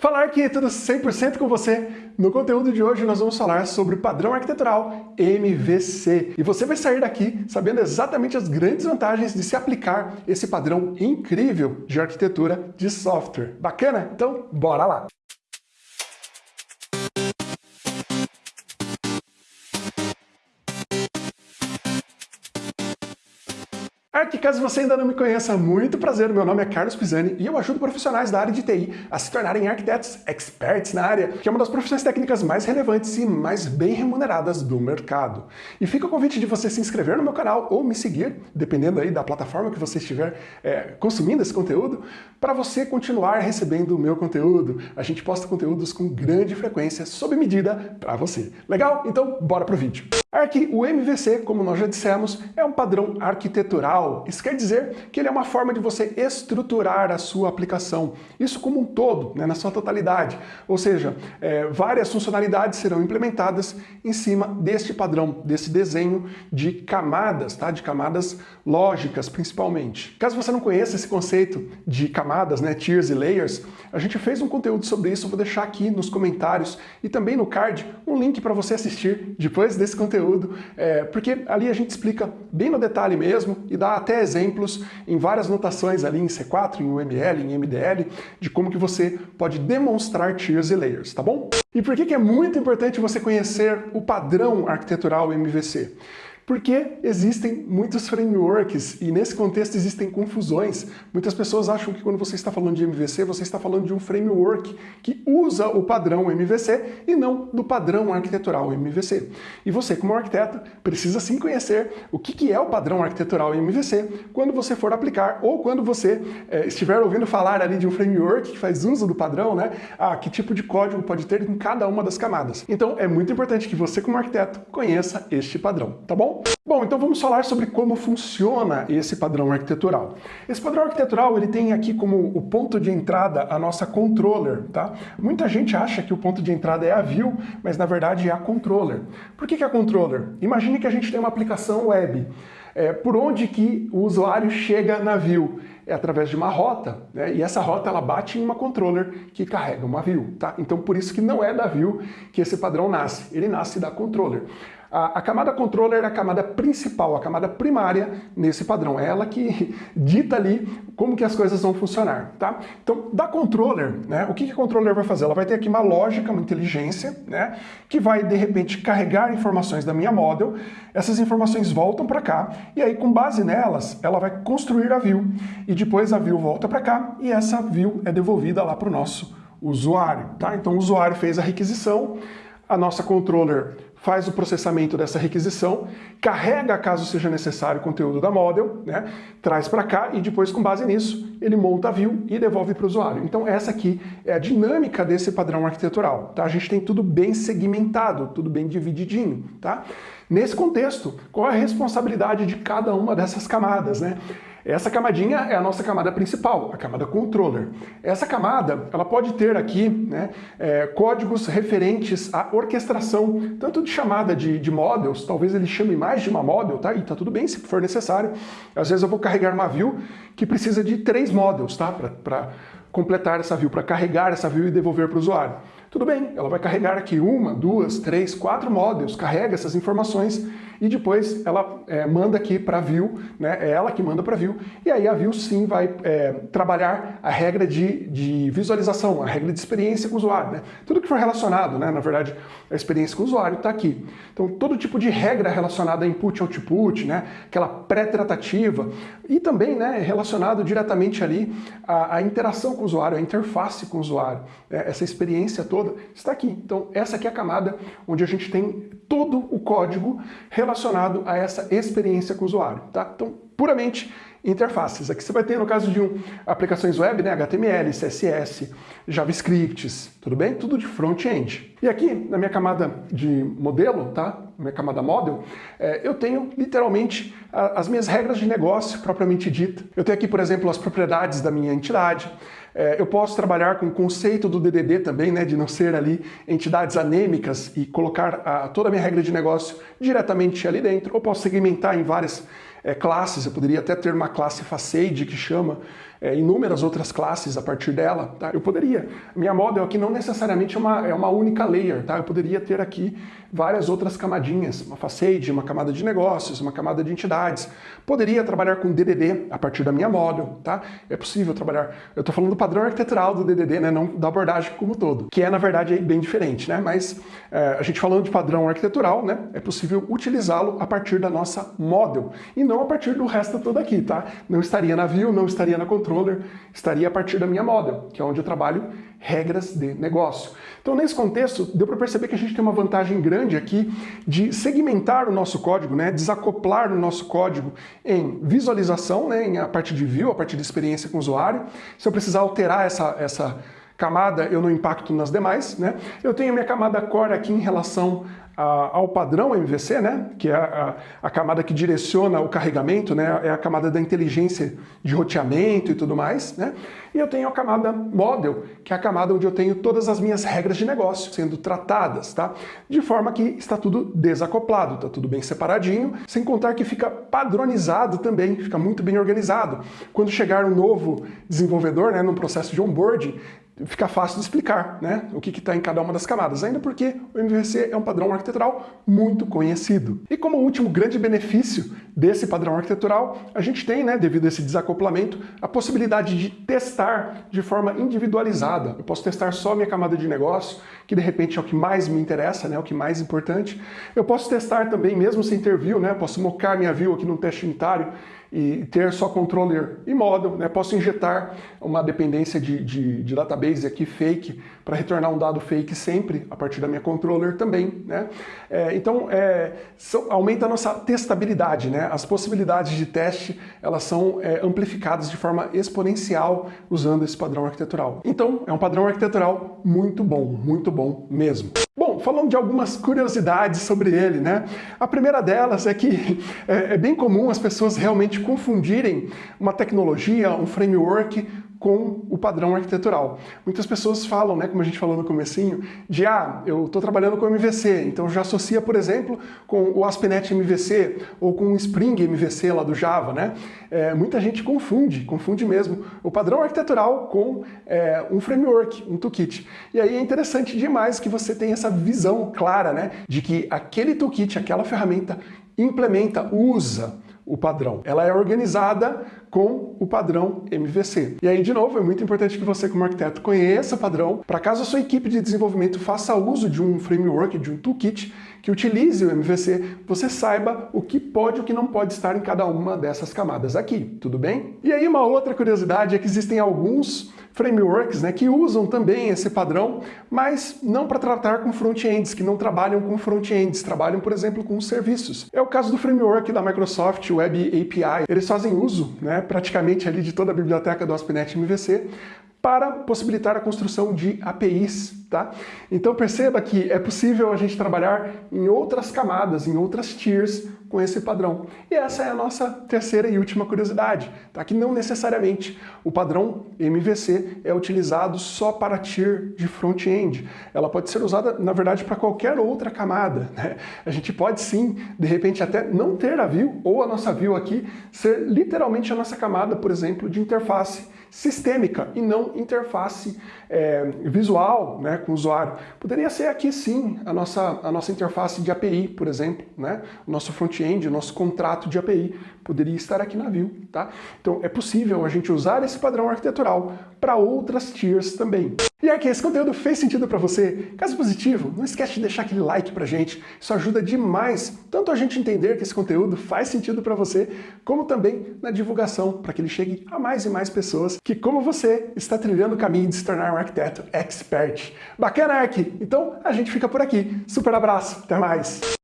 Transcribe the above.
Fala arquiteto 100% com você. No conteúdo de hoje nós vamos falar sobre o padrão arquitetural MVC. E você vai sair daqui sabendo exatamente as grandes vantagens de se aplicar esse padrão incrível de arquitetura de software. Bacana? Então, bora lá! Arque, caso você ainda não me conheça, muito prazer, meu nome é Carlos Pisani e eu ajudo profissionais da área de TI a se tornarem arquitetos experts na área, que é uma das profissões técnicas mais relevantes e mais bem remuneradas do mercado. E fica o convite de você se inscrever no meu canal ou me seguir, dependendo aí da plataforma que você estiver é, consumindo esse conteúdo, para você continuar recebendo o meu conteúdo. A gente posta conteúdos com grande frequência, sob medida, para você. Legal? Então, bora pro vídeo. Arque, o MVC, como nós já dissemos, é um padrão arquitetural. Isso quer dizer que ele é uma forma de você estruturar a sua aplicação. Isso como um todo, né, na sua totalidade. Ou seja, é, várias funcionalidades serão implementadas em cima deste padrão, desse desenho de camadas, tá? de camadas lógicas, principalmente. Caso você não conheça esse conceito de camadas, né, tiers e layers, a gente fez um conteúdo sobre isso, vou deixar aqui nos comentários e também no card um link para você assistir depois desse conteúdo conteúdo, é, porque ali a gente explica bem no detalhe mesmo e dá até exemplos em várias notações ali em C4, em UML, em MDL, de como que você pode demonstrar tiers e layers, tá bom? E por que, que é muito importante você conhecer o padrão arquitetural MVC? Porque existem muitos frameworks e nesse contexto existem confusões. Muitas pessoas acham que quando você está falando de MVC, você está falando de um framework que usa o padrão MVC e não do padrão arquitetural MVC. E você, como arquiteto, precisa sim conhecer o que é o padrão arquitetural MVC quando você for aplicar ou quando você é, estiver ouvindo falar ali de um framework que faz uso do padrão, né? Ah, que tipo de código pode ter em cada uma das camadas. Então é muito importante que você, como arquiteto, conheça este padrão, tá bom? Bom, então vamos falar sobre como funciona esse padrão arquitetural. Esse padrão arquitetural ele tem aqui como o ponto de entrada a nossa controller, tá? Muita gente acha que o ponto de entrada é a view, mas na verdade é a controller. Por que, que é a controller? Imagine que a gente tem uma aplicação web. É, por onde que o usuário chega na view? É através de uma rota, né? e essa rota ela bate em uma controller que carrega uma view. Tá? Então por isso que não é da view que esse padrão nasce, ele nasce da controller. A, a, camada controller é a camada principal, a camada primária nesse padrão. É ela que dita ali como que as coisas vão funcionar, tá? Então, da controller, né, o que, que a controller vai fazer? Ela vai ter aqui uma lógica, uma inteligência, né, que vai, de repente, carregar informações da minha model, essas informações voltam para cá, e aí, com base nelas, ela vai construir a view, e depois a view volta para cá, e essa view é devolvida lá para o nosso usuário, tá? Então, o usuário fez a requisição, a nossa controller faz o processamento dessa requisição, carrega, caso seja necessário, o conteúdo da model, né, traz para cá e depois, com base nisso, ele monta a view e devolve para o usuário. Então essa aqui é a dinâmica desse padrão arquitetural. Tá? A gente tem tudo bem segmentado, tudo bem divididinho. Tá? Nesse contexto, qual é a responsabilidade de cada uma dessas camadas? Né? Essa camadinha é a nossa camada principal, a camada controller. Essa camada, ela pode ter aqui né, é, códigos referentes à orquestração, tanto de chamada de, de models, talvez ele chame mais de uma model, tá? E tá tudo bem se for necessário. Às vezes eu vou carregar uma view que precisa de três models, tá? Para completar essa view, para carregar essa view e devolver para o usuário. Tudo bem, ela vai carregar aqui uma, duas, três, quatro models, carrega essas informações e depois ela é, manda aqui para view, né? é ela que manda para view, e aí a view sim vai é, trabalhar a regra de, de visualização, a regra de experiência com o usuário. Né? Tudo que for relacionado, né? na verdade, a experiência com o usuário está aqui. Então todo tipo de regra relacionada a input e output, né? aquela pré-tratativa, e também né, relacionado diretamente ali à, à, interação com o usuário, a interface com o usuário, né? essa experiência toda está aqui. Então essa aqui é a camada onde a gente tem todo o código relacionado a essa experiência com o usuário. Tá? Então, puramente interfaces. Aqui você vai ter, no caso de um, aplicações web, né, HTML, CSS, JavaScripts, tudo bem? Tudo de front-end. E aqui, na minha camada de modelo, tá? Minha camada model, é, eu tenho literalmente a, as minhas regras de negócio propriamente dita. Eu tenho aqui, por exemplo, as propriedades da minha entidade, é, eu posso trabalhar com o conceito do DDD também, né, de não ser ali entidades anêmicas e colocar a, toda a minha regra de negócio diretamente ali dentro. Ou posso segmentar em várias é, classes, eu poderia até ter uma classe facade que chama é, inúmeras outras classes a partir dela, tá? Eu poderia. Minha model aqui não necessariamente é uma, é uma única layer, tá? Eu poderia ter aqui várias outras camadinhas, uma facade, uma camada de negócios, uma camada de entidades. Poderia trabalhar com DDD a partir da minha model, tá? É possível trabalhar. Eu estou falando do padrão arquitetural do DDD, né? Não da abordagem como todo, que é na verdade bem diferente, né? Mas é, a gente falando de padrão arquitetural, né? É possível utilizá-lo a partir da nossa model e não a partir do resto todo aqui, tá? Não estaria na view, não estaria na controller, estaria a partir da minha model, que é onde eu trabalho regras de negócio. Então, nesse contexto, deu para perceber que a gente tem uma vantagem grande aqui de segmentar o nosso código, né, desacoplar o nosso código em visualização, né, em a partir de view, a partir de experiência com o usuário. Se eu precisar alterar essa, essa camada, eu não impacto nas demais. Né? Eu tenho minha camada core aqui em relação ao padrão MVC, né, que é a, a, camada que direciona o carregamento, né, é a camada da inteligência de roteamento e tudo mais, né, e eu tenho a camada model, que é a camada onde eu tenho todas as minhas regras de negócio sendo tratadas, tá, de forma que está tudo desacoplado, está tudo bem separadinho, sem contar que fica padronizado também, fica muito bem organizado. Quando chegar um novo desenvolvedor, né, no processo de onboarding, fica fácil de explicar né, o que está em cada uma das camadas, ainda porque o MVC é um padrão arquitetural muito conhecido. E como último grande benefício desse padrão arquitetural, a gente tem, né, devido a esse desacoplamento, a possibilidade de testar de forma individualizada. Eu posso testar só minha camada de negócio, que de repente é o que mais me interessa, né, o que mais importante. Eu posso testar também, mesmo sem ter view, né, posso mocar minha view aqui no teste unitário e ter só controller e model, né? Posso injetar uma dependência de, de, de database aqui fake para retornar um dado fake sempre a partir da minha controller também, né? É, então, é, aumenta a nossa testabilidade, né? As possibilidades de teste, elas são é, amplificadas de forma exponencial usando esse padrão arquitetural. Então, é um padrão arquitetural muito bom, muito bom mesmo. Falando de algumas curiosidades sobre ele, né? A primeira delas é que é, é bem comum as pessoas realmente confundirem uma tecnologia, um framework com o padrão arquitetural. Muitas pessoas falam, né, como a gente falou no comecinho, de ah, eu estou trabalhando com MVC, então já associa, por exemplo, com o ASP.NET MVC ou com o Spring MVC lá do Java, né? É, muita gente confunde, confunde mesmo o padrão arquitetural com é, um framework, um toolkit. E aí é interessante demais que você tenha essa visão clara, né, de que aquele toolkit, aquela ferramenta implementa, usa o padrão. Ela é organizada com o padrão MVC. E aí, de novo, é muito importante que você, como arquiteto, conheça o padrão, para caso a sua equipe de desenvolvimento faça uso de um framework, de um toolkit, que utilize o MVC, você saiba o que pode e o que não pode estar em cada uma dessas camadas aqui, tudo bem? E aí uma outra curiosidade é que existem alguns frameworks né, que usam também esse padrão, mas não para tratar com front-ends, que não trabalham com front-ends, trabalham, por exemplo, com serviços. É o caso do framework da Microsoft Web API. Eles fazem uso né, praticamente ali de toda a biblioteca do ASP.NET MVC para possibilitar a construção de APIs, tá? Então perceba que é possível a gente trabalhar em outras camadas, em outras tiers com esse padrão. E essa é a nossa terceira e última curiosidade, tá? Que não necessariamente o padrão MVC é utilizado só para tier de front-end. Ela pode ser usada, na verdade, para qualquer outra camada, né? A gente pode sim, de repente, até não ter a view ou a nossa view aqui ser literalmente a nossa camada, por exemplo, de interface sistêmica e não interface é, visual né, com o usuário. Poderia ser aqui sim a nossa, a nossa interface de API, por exemplo, né? o nosso front-end, o nosso contrato de API poderia estar aqui na view. Tá? Então é possível a gente usar esse padrão arquitetural para outras tiers também. E aqui, esse conteúdo fez sentido para você? Caso positivo, não esquece de deixar aquele like pra gente, isso ajuda demais, tanto a gente entender que esse conteúdo faz sentido para você, como também na divulgação, para que ele chegue a mais e mais pessoas que, como você, está trilhando o caminho de se tornar um arquiteto expert. Bacana, Ark? Então, a gente fica por aqui. Super abraço, até mais!